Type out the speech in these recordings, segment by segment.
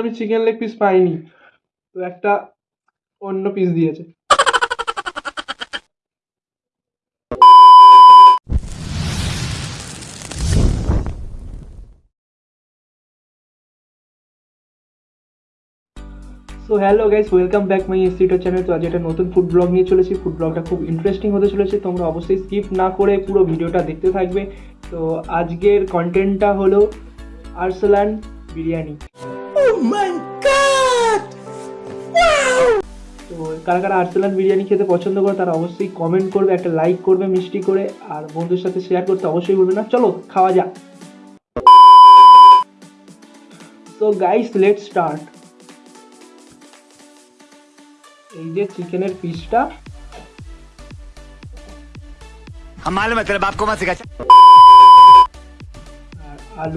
আমি chicken leg piece পাইনি। তো একটা অন্য পিস দিয়েছে। So hello guys welcome back my এসিটো channel তো আজ একটা নতুন ফুড ব্লগ নিয়ে চলেছি। ফুড ব্লগটা খুব ইন্টারেস্টিং হতে চলেছে। তোমরা অবশ্যই স্কিপ না করে পুরো ভিডিওটা দেখতে থাকবে। তো আজকের কন্টেন্টটা হলো আর্সেলান বিরিয়ানি। তো কারা কারা আর্সেলান বিরিয়ানি খেতে পছন্দ করে তারা অবশ্যই কমেন্ট করবে একটা লাইক করবে মিষ্টি করে আর বন্ধুর সাথে শেয়ার করতে অবশ্যই বলবে না চলো খাওয়া যাক তো গাইস লেট স্টার্ট এই যে চিকেনের পিসটা हम मालूम है तेरे बाप को मत सिखा আর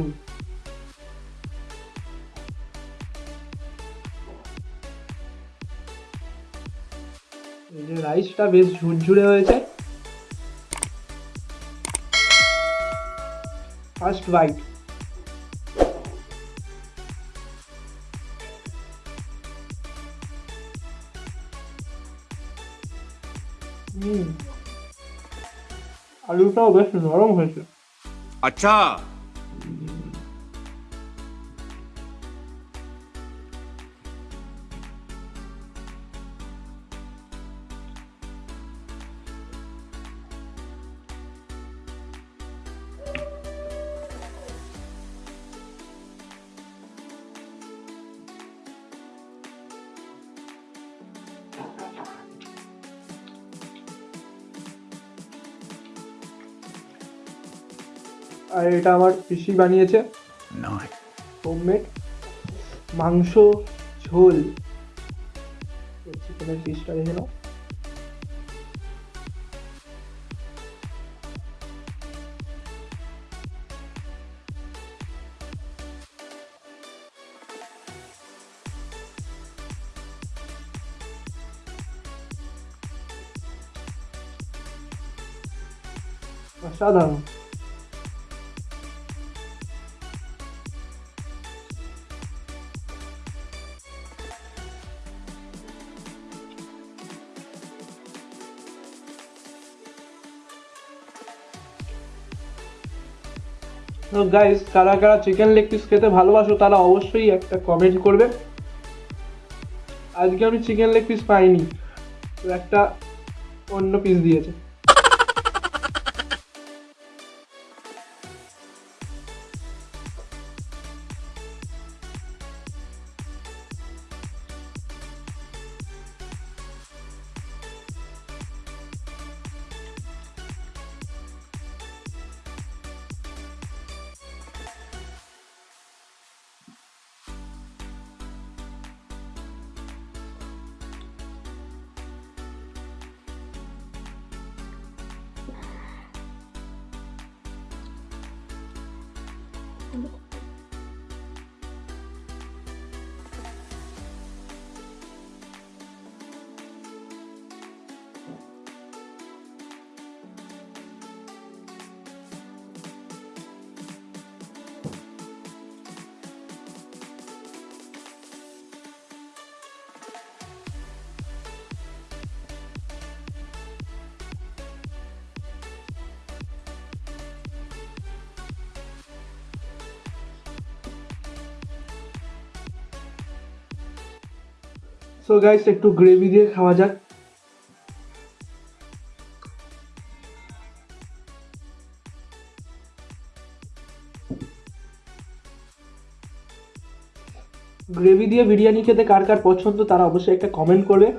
রাইসটা বেশ ঝুরঝুরে হয়েছে। ফার্স্ট বাইট আলুটাও বেশ নরম হয়েছে। আচ্ছা। আর এটা আমার পিসি বানিয়েছে. হোমমেড মাংস ঝোল। চিকেনের পিসটা দেখে নাও। অসাধারণ। তো গাইজ কারা কারা চিকেন লেগ পিস খেতে ভালোবাসো, তারা অবশ্যই একটা কমেন্ট করবে। আজকে আমি চিকেন লেগ পিস পাইনি, তো একটা অন্য পিস দিয়েছে। Wonderful. সো গাইস একটু গ্রেভি দিয়ে খাওয়া যাক। গ্রেভি দিয়ে বিরিয়ানি খেতে কার কার পছন্দ তারা অবশ্যই একটা কমেন্ট করবে।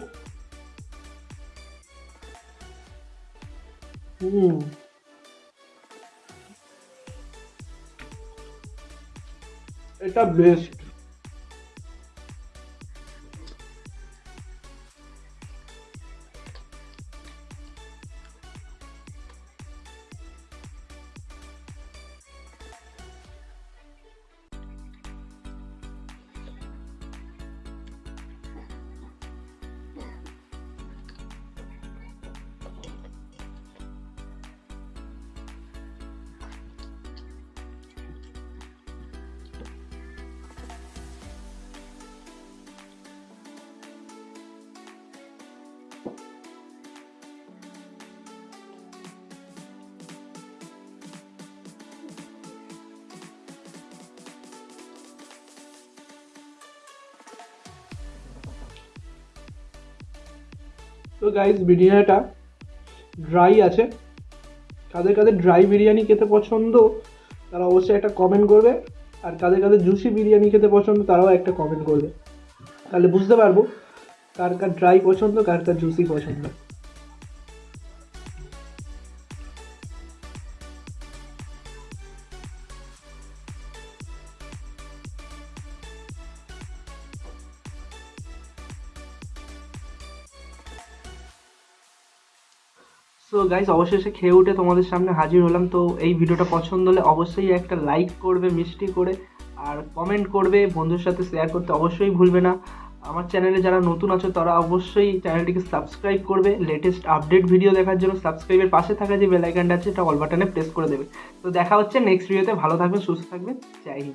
এটা বেস্ট তো গাইজ বিরিয়ানিটা ড্রাই আছে। কাদের কাদের ড্রাই বিরিয়ানি খেতে পছন্দ, তারা অবশ্যই একটা কমেন্ট করবে। আর কাদের কাদের জুসি বিরিয়ানি খেতে পছন্দ, তারাও একটা কমেন্ট করবে। তাহলে বুঝতে পারব কার কার ড্রাই পছন্দ, কার কার জুসি পছন্দ। সো গাইস অবশেষে খেয়ে উঠে তোমাদের সামনে হাজির হলাম। তো এই ভিডিওটা পছন্দ হলে অবশ্যই একটা লাইক করবে, মিষ্টি করে, আর কমেন্ট করবে, বন্ধুর সাথে শেয়ার করতে অবশ্যই ভুলবে না। আমার চ্যানেলে যারা নতুন আছো, তারা অবশ্যই চ্যানেলটিকে সাবস্ক্রাইব করবে। লেটেস্ট আপডেট ভিডিও দেখার জন্য সাবস্ক্রাইবের পাশে থাকা যে বেল আইকনটা আছে, এটা অল বাটনে প্রেস করে দেবে। তো দেখা হচ্ছে নেক্সট ভিডিওতে ভালো থাকবে সুস্থ থাকবে জয় হিন্দ।